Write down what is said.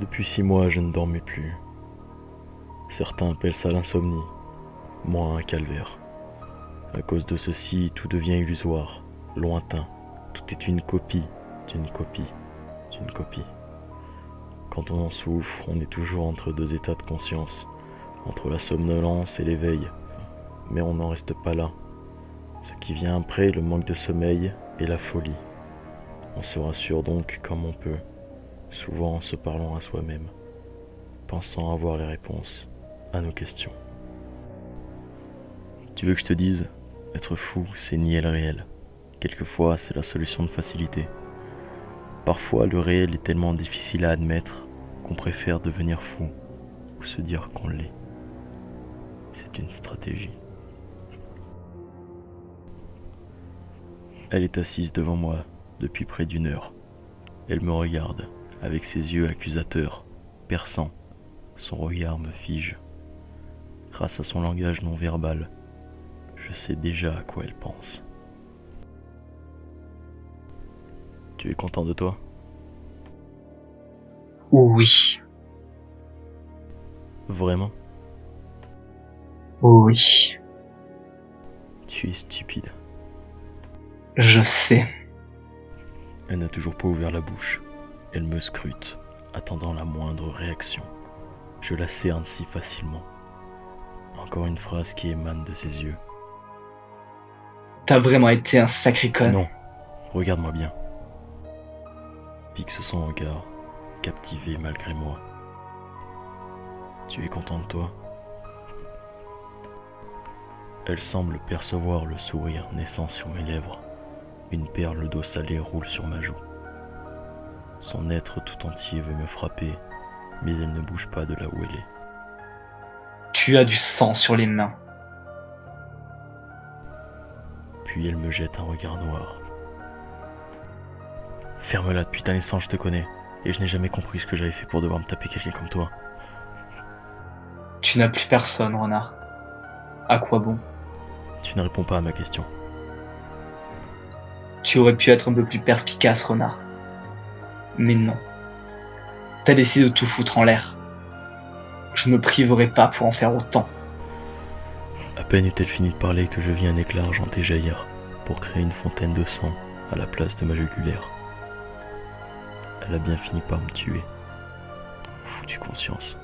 Depuis six mois, je ne dormais plus. Certains appellent ça l'insomnie, moi un calvaire. À cause de ceci, tout devient illusoire, lointain. Tout est une copie d'une copie d'une copie. Quand on en souffre, on est toujours entre deux états de conscience, entre la somnolence et l'éveil. Mais on n'en reste pas là. Ce qui vient après, le manque de sommeil et la folie. On se rassure donc comme on peut, souvent en se parlant à soi-même, pensant avoir les réponses à nos questions. Tu veux que je te dise Être fou, c'est nier le réel. Quelquefois, c'est la solution de facilité. Parfois, le réel est tellement difficile à admettre qu'on préfère devenir fou ou se dire qu'on l'est. C'est une stratégie. Elle est assise devant moi depuis près d'une heure. Elle me regarde avec ses yeux accusateurs, perçants. Son regard me fige. Grâce à son langage non verbal, je sais déjà à quoi elle pense. Tu es content de toi Oui, Vraiment oui, Tu es stupide. je sais. Elle n'a toujours pas ouvert la bouche. Elle me scrute, attendant la moindre réaction. Je la cerne si facilement. Encore une phrase qui émane de ses yeux. T'as vraiment été un sacré con. Non, regarde-moi bien. Fixe son regard, captivé malgré moi. Tu es content de toi? Elle semble percevoir le sourire naissant sur mes lèvres. Une perle d'eau salée roule sur ma joue. Son être tout entier veut me frapper, mais elle ne bouge pas de là où elle est. Tu as du sang sur les mains. Puis elle me jette un regard noir. Ferme-la, depuis ta naissance, je te connais. Et je n'ai jamais compris ce que j'avais fait pour devoir me taper quelqu'un comme toi. Tu n'as plus personne, renard. À quoi bon? Tu ne réponds pas à ma question. Tu aurais pu être un peu plus perspicace, renard. Mais non. T'as décidé de tout foutre en l'air. Je ne me priverai pas pour en faire autant. À peine eut-elle fini de parler que je vis un éclat argenté jaillir pour créer une fontaine de sang à la place de ma jugulaire. Elle a bien fini par me tuer. Foutue conscience.